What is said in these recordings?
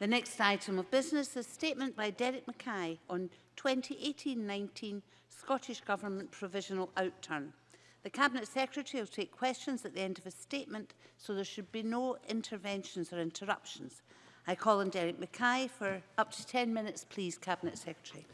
The next item of business is a statement by Derek Mackay on 2018-19 Scottish Government Provisional Outturn. The Cabinet Secretary will take questions at the end of his statement, so there should be no interventions or interruptions. I call on Derek Mackay for up to 10 minutes, please, Cabinet Secretary.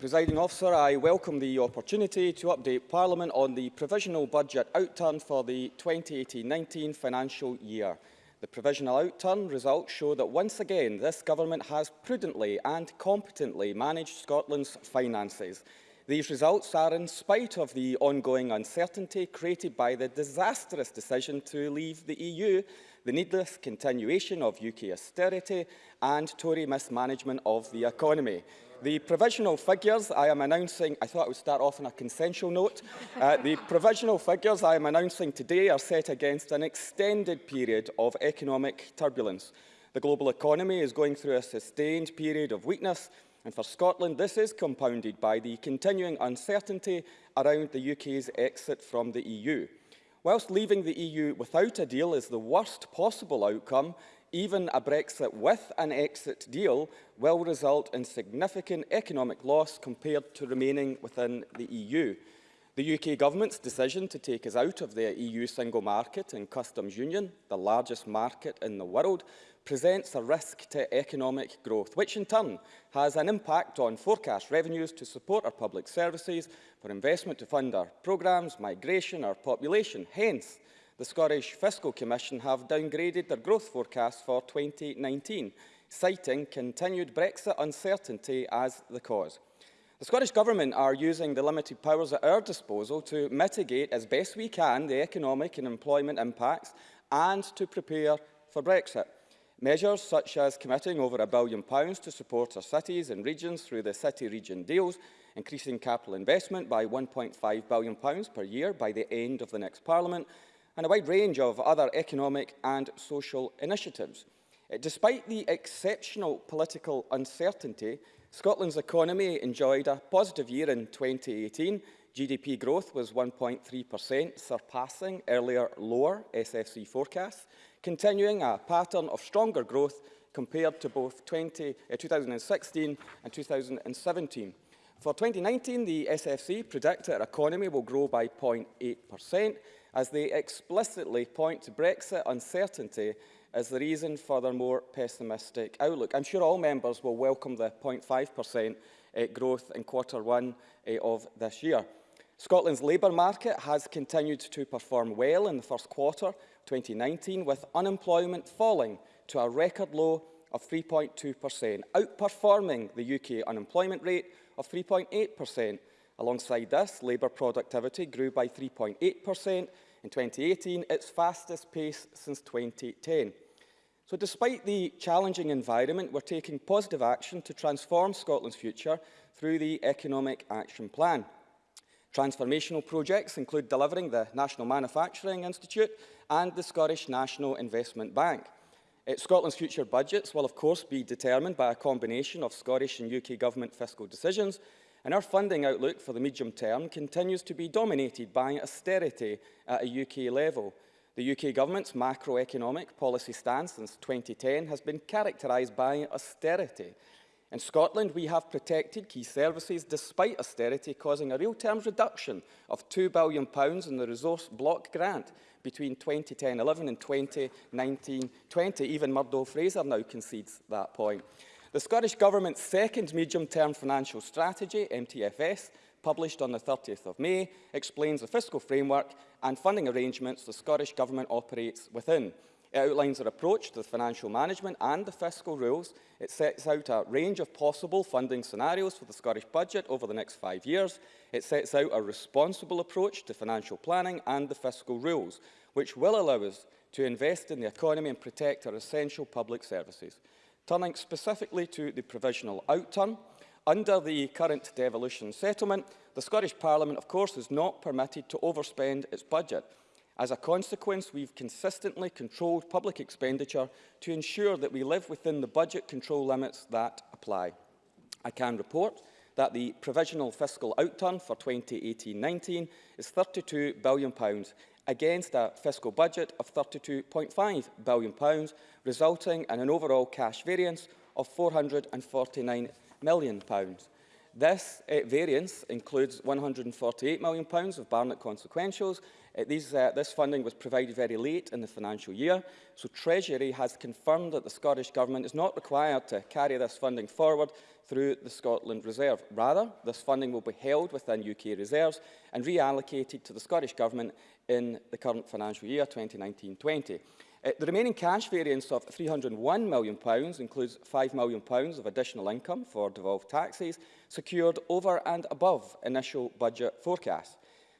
Presiding officer, I welcome the opportunity to update Parliament on the provisional budget outturn for the 2018-19 financial year. The provisional outturn results show that once again this government has prudently and competently managed Scotland's finances. These results are in spite of the ongoing uncertainty created by the disastrous decision to leave the EU, the needless continuation of UK austerity and Tory mismanagement of the economy. The provisional figures I am announcing, I thought I would start off on a consensual note. Uh, the provisional figures I am announcing today are set against an extended period of economic turbulence. The global economy is going through a sustained period of weakness And for Scotland, this is compounded by the continuing uncertainty around the UK's exit from the EU. Whilst leaving the EU without a deal is the worst possible outcome, even a Brexit with an exit deal will result in significant economic loss compared to remaining within the EU. The UK Government's decision to take us out of the EU single market and customs union, the largest market in the world, presents a risk to economic growth, which in turn has an impact on forecast revenues to support our public services, for investment to fund our programmes, migration, our population. Hence, the Scottish Fiscal Commission have downgraded their growth forecast for 2019, citing continued Brexit uncertainty as the cause. The Scottish Government are using the limited powers at our disposal to mitigate as best we can the economic and employment impacts and to prepare for Brexit. Measures such as committing over a billion pounds to support our cities and regions through the city-region deals, increasing capital investment by £1.5 billion per year by the end of the next Parliament, and a wide range of other economic and social initiatives. Uh, despite the exceptional political uncertainty, Scotland's economy enjoyed a positive year in 2018. GDP growth was 1.3%, surpassing earlier lower SFC forecasts continuing a pattern of stronger growth compared to both 20, uh, 2016 and 2017. For 2019, the SFC predict our economy will grow by 0.8%, as they explicitly point to Brexit uncertainty as the reason for their more pessimistic outlook. I'm sure all members will welcome the 0.5% uh, growth in quarter one uh, of this year. Scotland's labour market has continued to perform well in the first quarter, 2019, with unemployment falling to a record low of 3.2%, outperforming the UK unemployment rate of 3.8%. Alongside this, labour productivity grew by 3.8% in 2018, its fastest pace since 2010. So despite the challenging environment, we're taking positive action to transform Scotland's future through the Economic Action Plan. Transformational projects include delivering the National Manufacturing Institute and the Scottish National Investment Bank. Uh, Scotland's future budgets will of course be determined by a combination of Scottish and UK Government fiscal decisions and our funding outlook for the medium term continues to be dominated by austerity at a UK level. The UK Government's macroeconomic policy stance since 2010 has been characterised by austerity In Scotland, we have protected key services despite austerity causing a real terms reduction of £2 billion in the resource block grant between 2010-11 and 2019-20. Even Murdo Fraser now concedes that point. The Scottish Government's second medium-term financial strategy, MTFS, published on the 30th of May, explains the fiscal framework and funding arrangements the Scottish Government operates within. It outlines our approach to the financial management and the fiscal rules. It sets out a range of possible funding scenarios for the Scottish Budget over the next five years. It sets out a responsible approach to financial planning and the fiscal rules, which will allow us to invest in the economy and protect our essential public services. Turning specifically to the provisional outturn, under the current devolution settlement, the Scottish Parliament, of course, is not permitted to overspend its budget. As a consequence, we've consistently controlled public expenditure to ensure that we live within the budget control limits that apply. I can report that the provisional fiscal outturn for 2018-19 is £32 billion against a fiscal budget of £32.5 billion, resulting in an overall cash variance of £449 million. This uh, variance includes £148 million of Barnett consequentials. Uh, these, uh, this funding was provided very late in the financial year, so Treasury has confirmed that the Scottish Government is not required to carry this funding forward through the Scotland Reserve. Rather, this funding will be held within UK reserves and reallocated to the Scottish Government in the current financial year 2019-20. Uh, the remaining cash variance of £301 million includes £5 million of additional income for devolved taxes secured over and above initial budget forecasts.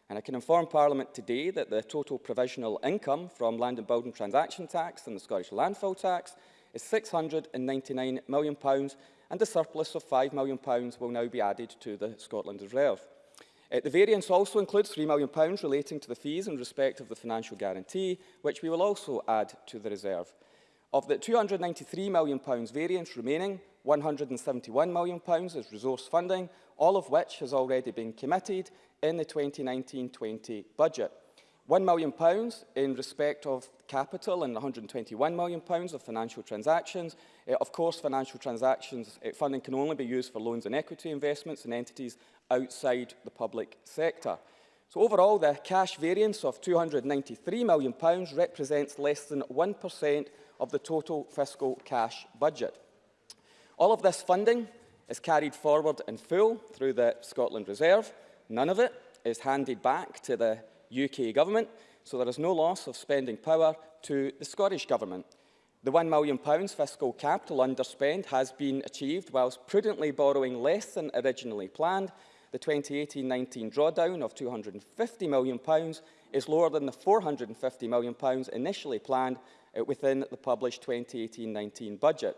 And I can inform Parliament today that the total provisional income from land and building transaction tax and the Scottish landfill tax is £699 million and the surplus of £5 million will now be added to the Scotland Reserve. Uh, the variance also includes £3 million relating to the fees in respect of the financial guarantee, which we will also add to the reserve. Of the £293 million variance remaining, £171 million is resource funding, all of which has already been committed in the 2019-20 budget. £1 million in respect of capital and £121 million of financial transactions. Uh, of course, financial transactions uh, funding can only be used for loans and equity investments in entities outside the public sector. So overall, the cash variance of £293 million represents less than 1% of the total fiscal cash budget. All of this funding is carried forward in full through the Scotland Reserve. None of it is handed back to the UK Government, so there is no loss of spending power to the Scottish Government. The £1 million fiscal capital underspend has been achieved whilst prudently borrowing less than originally planned. The 2018-19 drawdown of £250 million is lower than the £450 million initially planned uh, within the published 2018-19 budget.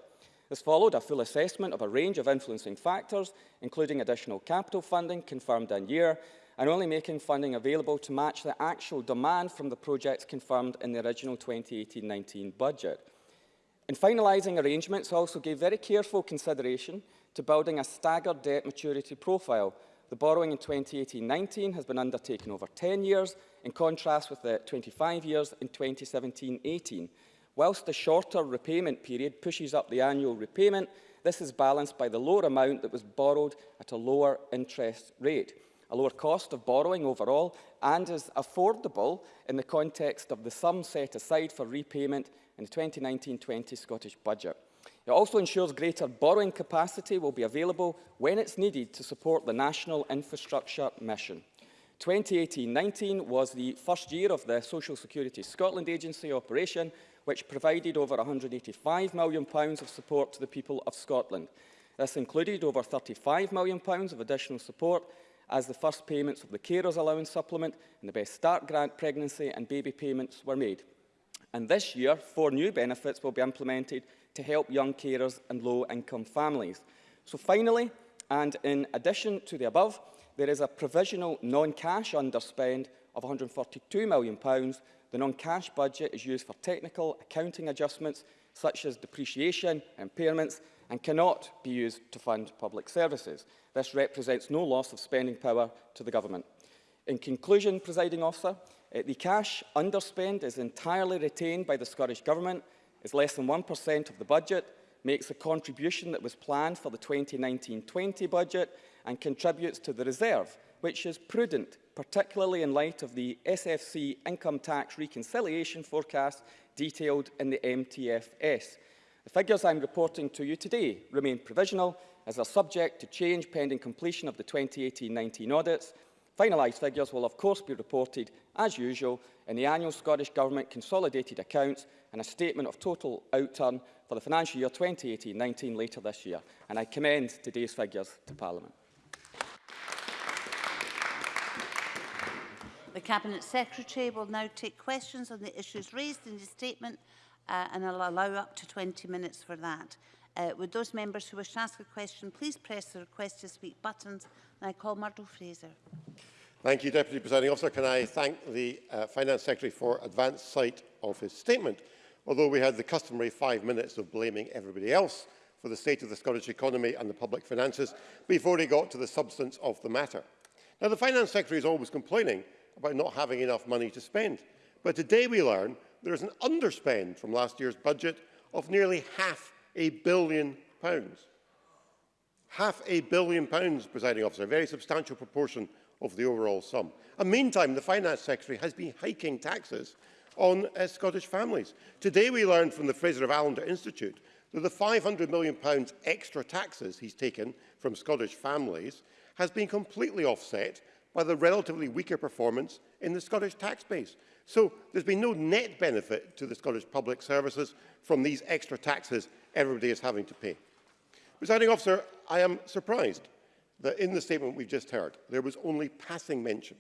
This followed a full assessment of a range of influencing factors, including additional capital funding confirmed in year, and only making funding available to match the actual demand from the projects confirmed in the original 2018-19 budget. In finalising arrangements, also gave very careful consideration to building a staggered debt maturity profile. The borrowing in 2018-19 has been undertaken over 10 years, in contrast with the 25 years in 2017-18. Whilst the shorter repayment period pushes up the annual repayment, this is balanced by the lower amount that was borrowed at a lower interest rate a lower cost of borrowing overall and is affordable in the context of the sum set aside for repayment in the 2019-20 Scottish Budget. It also ensures greater borrowing capacity will be available when it's needed to support the National Infrastructure Mission. 2018-19 was the first year of the Social Security Scotland Agency operation, which provided over £185 million of support to the people of Scotland. This included over £35 million of additional support as the first payments of the Carers Allowance Supplement and the Best Start Grant pregnancy and baby payments were made. And this year, four new benefits will be implemented to help young carers and low-income families. So finally, and in addition to the above, there is a provisional non-cash underspend of £142 million. The non-cash budget is used for technical accounting adjustments such as depreciation, impairments, and cannot be used to fund public services. This represents no loss of spending power to the government. In conclusion, presiding officer, uh, the cash underspend is entirely retained by the Scottish Government, is less than 1% of the budget, makes a contribution that was planned for the 2019-20 budget and contributes to the reserve, which is prudent, particularly in light of the SFC income tax reconciliation forecast detailed in the MTFS. The figures I'm reporting to you today remain provisional as are subject to change pending completion of the 2018-19 audits. Finalised figures will of course be reported, as usual, in the annual Scottish Government consolidated accounts and a statement of total outturn for the financial year 2018-19 later this year. And I commend today's figures to Parliament. The Cabinet Secretary will now take questions on the issues raised in the statement uh, and I'll allow up to 20 minutes for that. Uh, would those members who wish to ask a question please press the request to speak buttons and I call Murdo Fraser. Thank you, Deputy Presiding Officer. Can I thank the uh, Finance Secretary for advance sight of his statement? Although we had the customary five minutes of blaming everybody else for the state of the Scottish economy and the public finances before he got to the substance of the matter. Now, the Finance Secretary is always complaining about not having enough money to spend. But today we learn there is an underspend from last year's budget of nearly half a billion pounds. Half a billion pounds, presiding officer, a very substantial proportion of the overall sum. And meantime, the Finance Secretary has been hiking taxes on uh, Scottish families. Today we learned from the Fraser of Allender Institute that the £500 million extra taxes he's taken from Scottish families has been completely offset by the relatively weaker performance in the Scottish tax base. So there's been no net benefit to the Scottish public services from these extra taxes everybody is having to pay. Presiding officer, I am surprised that in the statement we've just heard, there was only passing mention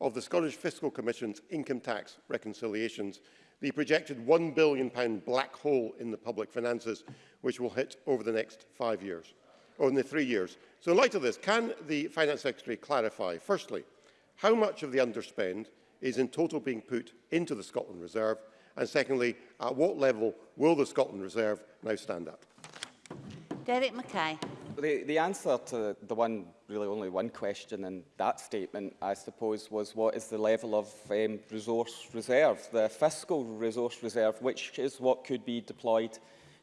of the Scottish Fiscal Commission's income tax reconciliations, the projected £1 billion black hole in the public finances, which will hit over the next five years, or in the three years. So in light of this, can the Finance Secretary clarify, firstly, how much of the underspend is in total being put into the Scotland Reserve, and secondly, at what level will the Scotland Reserve now stand up? Derek Mackay. The, the answer to the one, really only one question in that statement, I suppose, was what is the level of um, resource reserve, the fiscal resource reserve, which is what could be deployed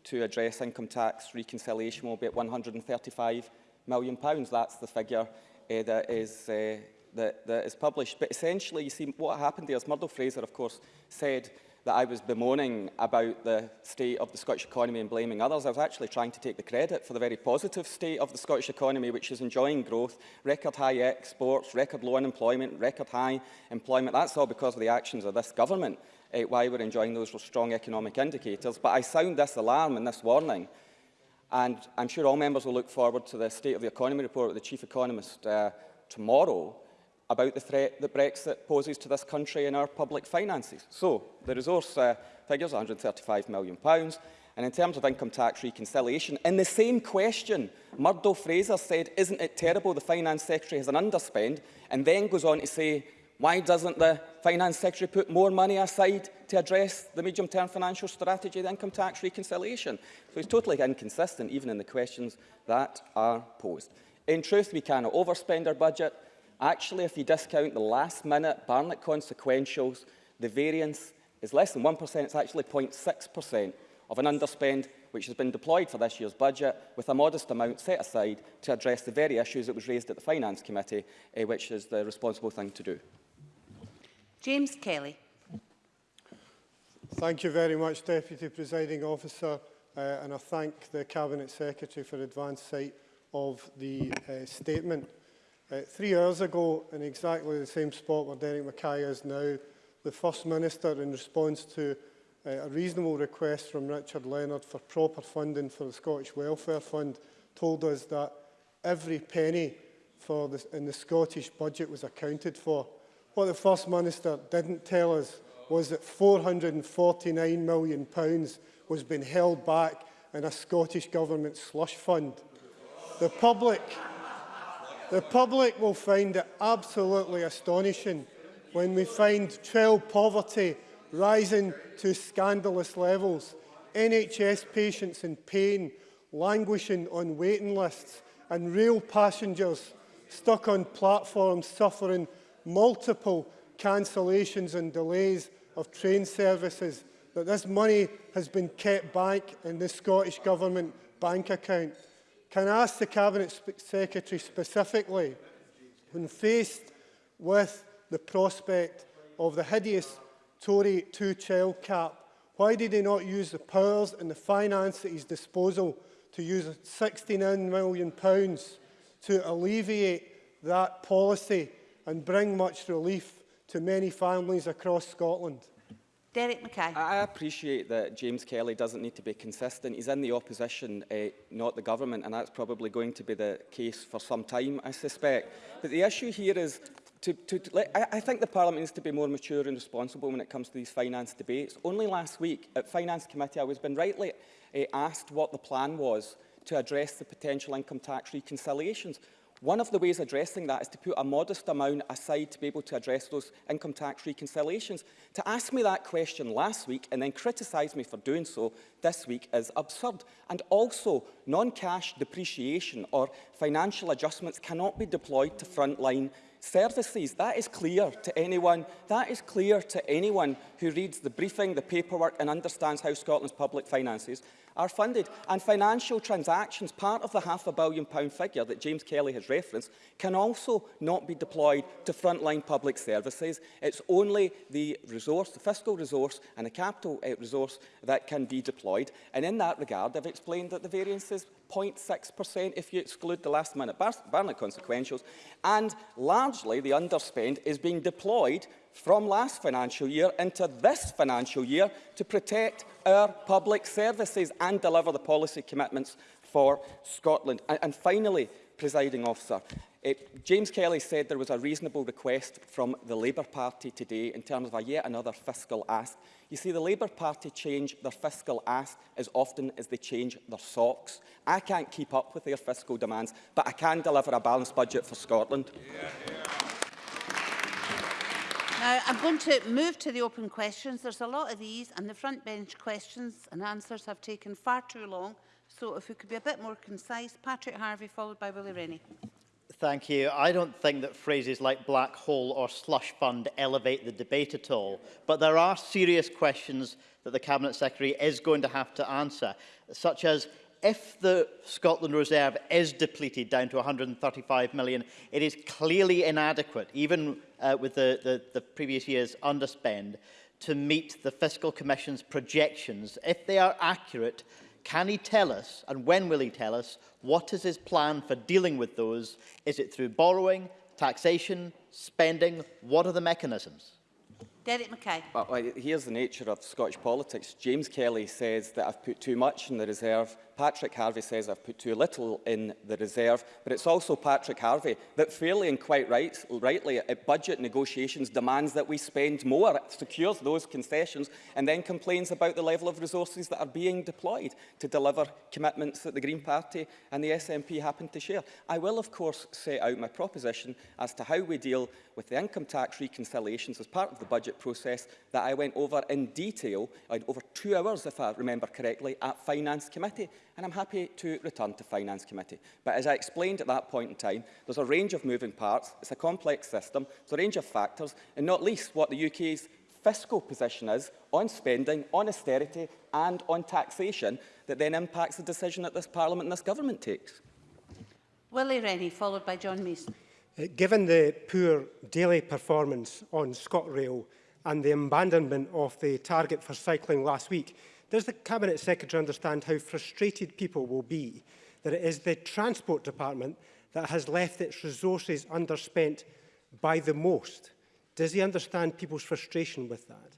to address income tax reconciliation will be at 135 million pounds. That's the figure uh, that is uh, that, that is published. But essentially, you see, what happened there is Murdo Fraser, of course, said that I was bemoaning about the state of the Scottish economy and blaming others. I was actually trying to take the credit for the very positive state of the Scottish economy, which is enjoying growth, record high exports, record low unemployment, record high employment. That's all because of the actions of this government, uh, why we're enjoying those strong economic indicators. But I sound this alarm and this warning, and I'm sure all members will look forward to the State of the Economy report with the Chief Economist uh, tomorrow, about the threat that Brexit poses to this country and our public finances. So, the resource uh, figure is £135 million. And in terms of income tax reconciliation, in the same question, Murdo Fraser said, isn't it terrible the Finance Secretary has an underspend, and then goes on to say, why doesn't the Finance Secretary put more money aside to address the medium-term financial strategy, the income tax reconciliation? So he's totally inconsistent, even in the questions that are posed. In truth, we cannot overspend our budget, Actually, if you discount the last-minute Barnett consequentials, the variance is less than 1%, it's actually 0.6% of an underspend which has been deployed for this year's budget with a modest amount set aside to address the very issues that was raised at the Finance Committee, eh, which is the responsible thing to do. James Kelly. Thank you very much, Deputy Presiding Officer, uh, and I thank the Cabinet Secretary for advance sight of the uh, statement. Uh, three hours ago, in exactly the same spot where Derek Mackay is now, the First Minister, in response to uh, a reasonable request from Richard Leonard for proper funding for the Scottish Welfare Fund, told us that every penny for the, in the Scottish budget was accounted for. What the First Minister didn't tell us was that £449 million pounds was being held back in a Scottish Government slush fund. The public... The public will find it absolutely astonishing when we find child poverty rising to scandalous levels, NHS patients in pain, languishing on waiting lists, and rail passengers stuck on platforms suffering multiple cancellations and delays of train services, that this money has been kept back in the Scottish Government bank account can I ask the Cabinet Secretary specifically, when faced with the prospect of the hideous Tory two-child cap, why did he not use the powers and the finance at his disposal to use £69 million to alleviate that policy and bring much relief to many families across Scotland? Derek Mackay. I appreciate that James Kelly doesn't need to be consistent. He's in the opposition, uh, not the government, and that's probably going to be the case for some time, I suspect. But the issue here is to, to, let, I, I think the Parliament needs to be more mature and responsible when it comes to these finance debates. Only last week at Finance Committee, I was been rightly uh, asked what the plan was to address the potential income tax reconciliations. One of the ways addressing that is to put a modest amount aside to be able to address those income tax reconciliations. To ask me that question last week and then criticise me for doing so this week is absurd. And also, non-cash depreciation or financial adjustments cannot be deployed to frontline services. That is clear to anyone. That is clear to anyone who reads the briefing, the paperwork and understands how Scotland's public finances are funded. And financial transactions, part of the half a billion pound figure that James Kelly has referenced, can also not be deployed to frontline public services. It's only the resource, the fiscal resource and the capital uh, resource that can be deployed. And in that regard, I've explained that the variances 0.6% if you exclude the last-minute Barnett consequentials, and largely the underspend is being deployed from last financial year into this financial year to protect our public services and deliver the policy commitments for Scotland. And, and finally, presiding officer, uh, James Kelly said there was a reasonable request from the Labour Party today in terms of a yet another fiscal ask. You see, the Labour Party change their fiscal ask as often as they change their socks. I can't keep up with their fiscal demands, but I can deliver a balanced budget for Scotland. Yeah, yeah. Now, I'm going to move to the open questions. There's a lot of these, and the front bench questions and answers have taken far too long. So if we could be a bit more concise. Patrick Harvie, followed by Willie Rennie. Thank you. I don't think that phrases like black hole or slush fund elevate the debate at all, but there are serious questions that the Cabinet Secretary is going to have to answer, such as if the Scotland Reserve is depleted down to 135 million, it is clearly inadequate, even uh, with the, the, the previous year's underspend, to meet the Fiscal Commission's projections. If they are accurate, Can he tell us, and when will he tell us, what is his plan for dealing with those? Is it through borrowing, taxation, spending? What are the mechanisms? Derek Mackay. Well, here's the nature of Scottish politics. James Kelly says that I've put too much in the reserve Patrick Harvie says I've put too little in the reserve. But it's also Patrick Harvie that fairly and quite right, rightly at budget negotiations demands that we spend more, secures those concessions and then complains about the level of resources that are being deployed to deliver commitments that the Green Party and the SNP happen to share. I will, of course, set out my proposition as to how we deal with the income tax reconciliations as part of the budget process that I went over in detail, over two hours, if I remember correctly, at Finance Committee and I'm happy to return to Finance Committee. But as I explained at that point in time, there's a range of moving parts, it's a complex system, there's a range of factors, and not least what the UK's fiscal position is on spending, on austerity and on taxation that then impacts the decision that this Parliament and this government takes. Willie Rennie, followed by John Mason. Uh, given the poor daily performance on ScotRail and the abandonment of the target for cycling last week, Does the Cabinet Secretary understand how frustrated people will be that it is the Transport Department that has left its resources underspent by the most? Does he understand people's frustration with that?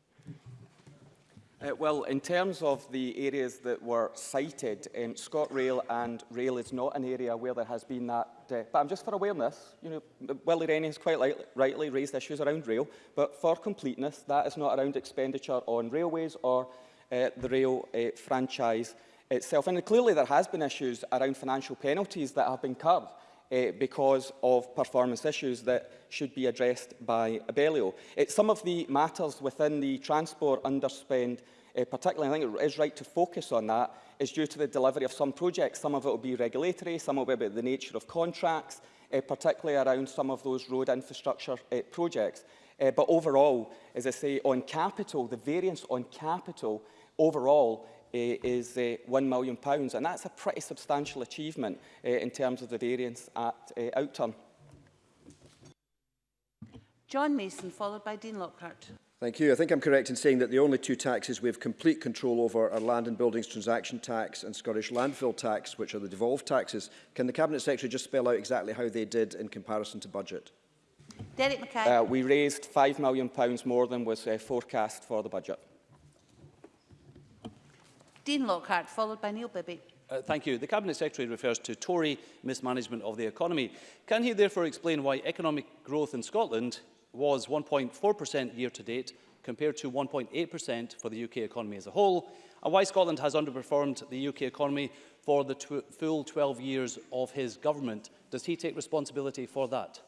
Uh, well, in terms of the areas that were cited, um, ScotRail and rail is not an area where there has been that. Uh, but I'm just for awareness, you know, Willie Rennie has quite lightly, rightly raised issues around rail, but for completeness, that is not around expenditure on railways or uh, the rail uh, franchise itself. And clearly there has been issues around financial penalties that have been curbed uh, because of performance issues that should be addressed by Abellio. It's some of the matters within the transport underspend, uh, particularly I think it is right to focus on that, is due to the delivery of some projects. Some of it will be regulatory, some will be about the nature of contracts, uh, particularly around some of those road infrastructure uh, projects. Uh, but overall, as I say, on capital, the variance on capital overall uh, is uh, £1 million, pounds, and that's a pretty substantial achievement uh, in terms of the variance at uh, outturn. John Mason, followed by Dean Lockhart. Thank you. I think I'm correct in saying that the only two taxes we have complete control over are Land and Buildings Transaction Tax and Scottish Landfill Tax, which are the devolved taxes. Can the Cabinet Secretary just spell out exactly how they did in comparison to budget? Derek Mackay. Uh, we raised £5 million pounds more than was uh, forecast for the budget. Dean Lockhart, followed by Neil Bibby. Uh, thank you. The Cabinet Secretary refers to Tory mismanagement of the economy. Can he therefore explain why economic growth in Scotland was 1.4% year to date compared to 1.8% for the UK economy as a whole, and why Scotland has underperformed the UK economy for the tw full 12 years of his government? Does he take responsibility for that?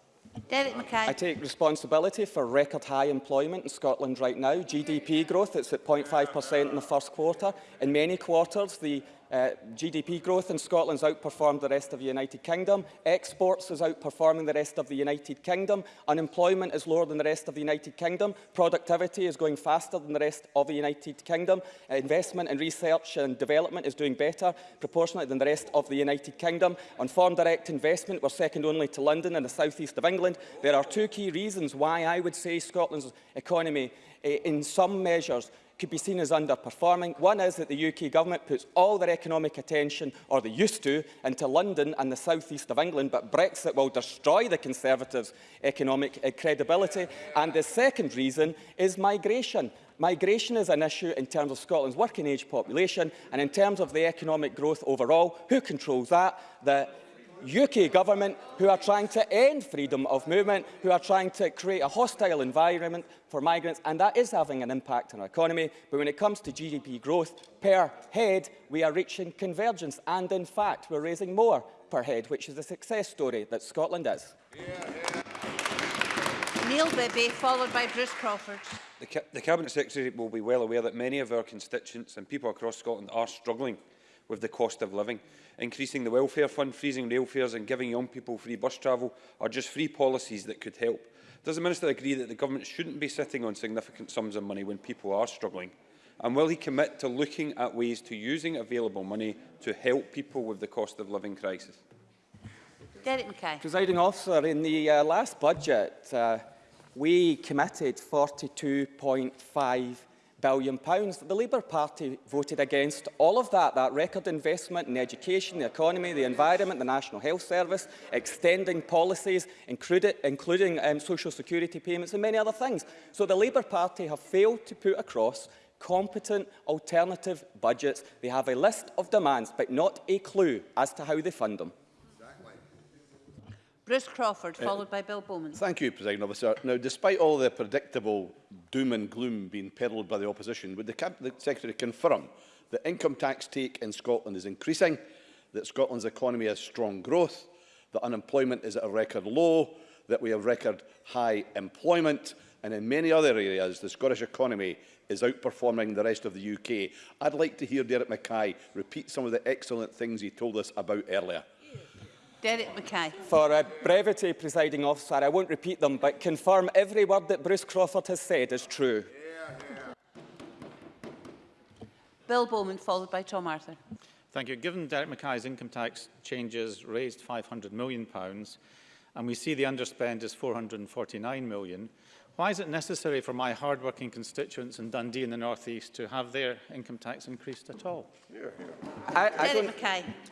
Derek Mackay. I take responsibility for record high employment in Scotland right now. GDP growth, it's at 0.5% in the first quarter. In many quarters, the Uh, GDP growth in Scotland's outperformed the rest of the United Kingdom. Exports is outperforming the rest of the United Kingdom. Unemployment is lower than the rest of the United Kingdom. Productivity is going faster than the rest of the United Kingdom. Uh, investment in research and development is doing better proportionately than the rest of the United Kingdom. On foreign direct investment, we're second only to London and the south east of England. There are two key reasons why I would say Scotland's economy, uh, in some measures, could be seen as underperforming. One is that the UK government puts all their economic attention, or they used to, into London and the south east of England, but Brexit will destroy the Conservatives' economic uh, credibility. And the second reason is migration. Migration is an issue in terms of Scotland's working age population and in terms of the economic growth overall. Who controls that? The UK government who are trying to end freedom of movement, who are trying to create a hostile environment for migrants, and that is having an impact on our economy. But when it comes to GDP growth per head, we are reaching convergence, and in fact, we're raising more per head, which is a success story that Scotland is. Neil Bibby, followed by Bruce Crawford. The, Ca the Cabinet Secretary will be well aware that many of our constituents and people across Scotland are struggling with the cost of living. Increasing the welfare fund, freezing rail fares and giving young people free bus travel are just free policies that could help. Does the Minister agree that the government shouldn't be sitting on significant sums of money when people are struggling? And will he commit to looking at ways to using available money to help people with the cost of living crisis? Derek Mackay. Presiding officer, in the uh, last budget, uh, we committed £42.5 billion pounds. The Labour Party voted against all of that, that record investment in education, the economy, the environment, the National Health Service, extending policies, including um, social security payments and many other things. So the Labour Party have failed to put across competent alternative budgets. They have a list of demands, but not a clue as to how they fund them. Bruce Crawford, followed uh, by Bill Bowman. Thank you, President Officer. Now, despite all the predictable doom and gloom being peddled by the opposition, would the, Cabinet Secretary confirm that income tax take in Scotland is increasing, that Scotland's economy has strong growth, that unemployment is at a record low, that we have record high employment, and in many other areas the Scottish economy is outperforming the rest of the UK. I'd like to hear Derek Mackay repeat some of the excellent things he told us about earlier. Derek Mackay. For uh, brevity, presiding officer, I won't repeat them, but confirm every word that Bruce Crawford has said is true. Yeah, yeah. Bill Bowman, followed by Tom Arthur. Thank you. Given Derek Mackay's income tax changes raised £500 million, and we see the underspend is £449 million, Why is it necessary for my hard-working constituents in Dundee in the North East to have their income tax increased at all? I, I, don't,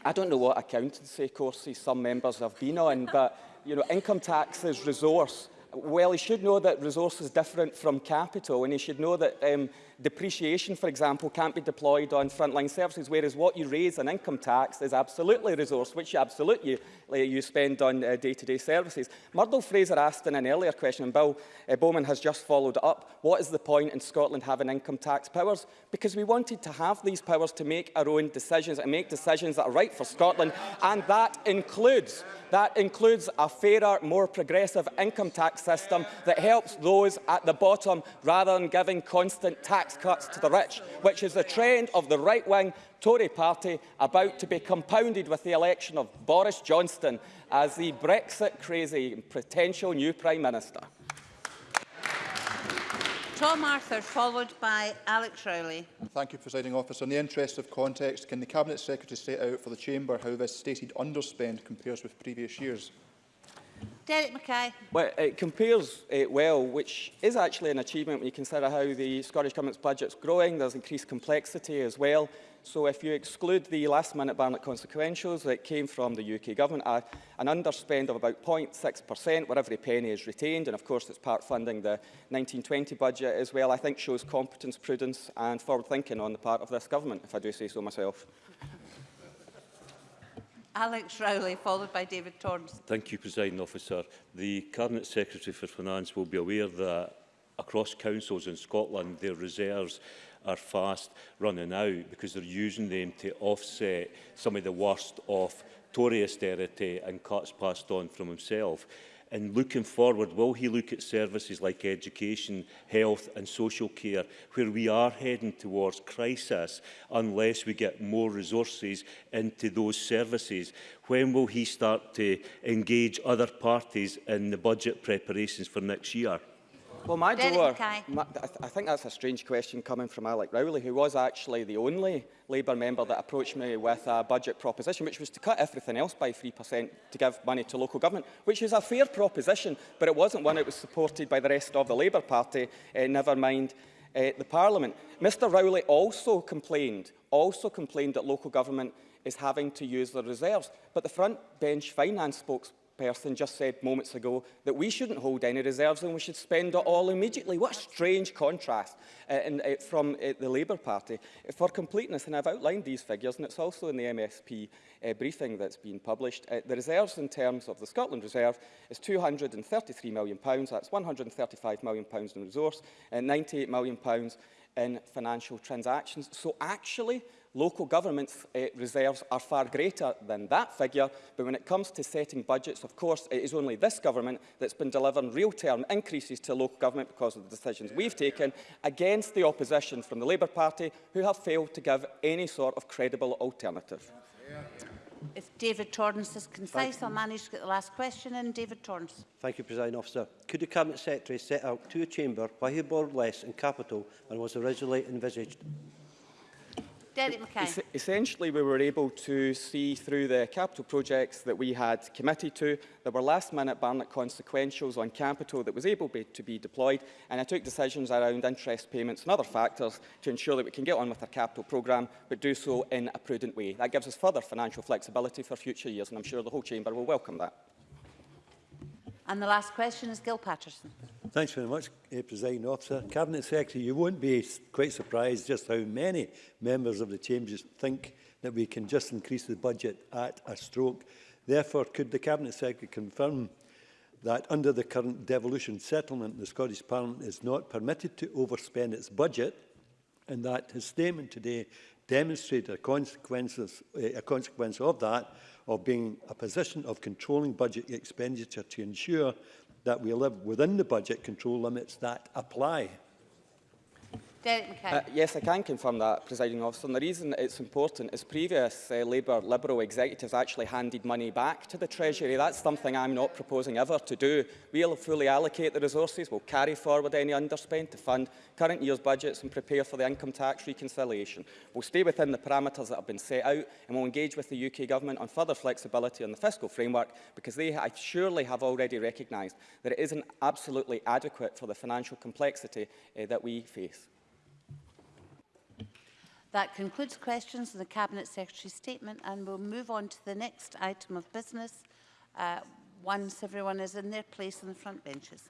I don't know what accountancy courses some members have been on, but you know, income tax is resource. Well, he should know that resource is different from capital, and he should know that um, depreciation, for example, can't be deployed on frontline services, whereas what you raise in income tax is absolutely resource, which you absolutely you spend on day-to-day uh, -day services. Murdo Fraser asked in an earlier question, and Bill uh, Bowman has just followed up, what is the point in Scotland having income tax powers? Because we wanted to have these powers to make our own decisions and make decisions that are right for Scotland, and that includes, that includes a fairer, more progressive income tax system that helps those at the bottom rather than giving constant tax tax cuts to the rich, which is the trend of the right-wing Tory party about to be compounded with the election of Boris Johnson as the Brexit-crazy potential new Prime Minister. Tom Arthur, followed by Alex Rowley. Thank you, Presiding Officer. In the interest of context, can the Cabinet Secretary set out for the Chamber how this stated underspend compares with previous years? Derek Mackay. Well, it compares uh, eh, well, which is actually an achievement when you consider how the Scottish Government's budget's growing. There's increased complexity as well. So if you exclude the last-minute Barnett consequentials that came from the UK Government, uh, an underspend of about 0.6%, where every penny is retained, and of course it's part funding the 1920 budget as well, I think shows competence, prudence and forward thinking on the part of this Government, if I do say so myself. Alex Rowley, followed by David Torrance. Thank you, President Officer. The Cabinet Secretary for Finance will be aware that across councils in Scotland, their reserves are fast running out because they're using them to offset some of the worst of Tory austerity and cuts passed on from himself. And looking forward, will he look at services like education, health and social care, where we are heading towards crisis unless we get more resources into those services? When will he start to engage other parties in the budget preparations for next year? Well, my Derek door, my, I, th I think that's a strange question coming from Alec Rowley, who was actually the only Labour member that approached me with a budget proposition, which was to cut everything else by 3% to give money to local government, which is a fair proposition, but it wasn't one that was supported by the rest of the Labour Party, uh, never mind uh, the Parliament. Mr Rowley also complained, also complained that local government is having to use their reserves, but the front bench finance spokesperson person just said moments ago that we shouldn't hold any reserves and we should spend it all immediately. What a strange contrast uh, in, uh, from uh, the Labour Party. For completeness, and I've outlined these figures, and it's also in the MSP uh, briefing that's been published, uh, the reserves in terms of the Scotland Reserve is £233 million, that's £135 million in resource, and £98 million in financial transactions. So actually, Local government uh, reserves are far greater than that figure, but when it comes to setting budgets, of course, it is only this government that's been delivering real-term increases to local government because of the decisions we've taken against the opposition from the Labour Party, who have failed to give any sort of credible alternative. If David Torrance is concise, I'll manage to get the last question in. David Torrance. Thank you, President Officer. Could the Cabinet Secretary set out to a chamber why he borrowed less in capital than was originally envisaged? Derek McKay. Es essentially, we were able to see through the capital projects that we had committed to, there were last-minute Barnett consequentials on capital that was able be to be deployed, and I took decisions around interest payments and other factors to ensure that we can get on with our capital programme, but do so in a prudent way. That gives us further financial flexibility for future years, and I'm sure the whole chamber will welcome that. And the last question is Gil Patterson. Thanks very much, uh, President Officer. Cabinet Secretary, you won't be quite surprised just how many members of the Chambers think that we can just increase the budget at a stroke. Therefore, could the Cabinet Secretary confirm that under the current devolution settlement, the Scottish Parliament is not permitted to overspend its budget and that his statement today demonstrated a, consequences, eh, a consequence of that, of being a position of controlling budget expenditure to ensure that we live within the budget control limits that apply. Derek Mackay. Uh, yes, I can confirm that, presiding officer. And the reason it's important is previous uh, Labour Liberal executives actually handed money back to the Treasury. That's something I'm not proposing ever to do. We'll fully allocate the resources. We'll carry forward any underspend to fund current year's budgets and prepare for the income tax reconciliation. We'll stay within the parameters that have been set out and we'll engage with the UK Government on further flexibility on the fiscal framework because they I surely have already recognised that it isn't absolutely adequate for the financial complexity uh, that we face. That concludes questions on the Cabinet Secretary's statement and we'll move on to the next item of business uh, once everyone is in their place on the front benches.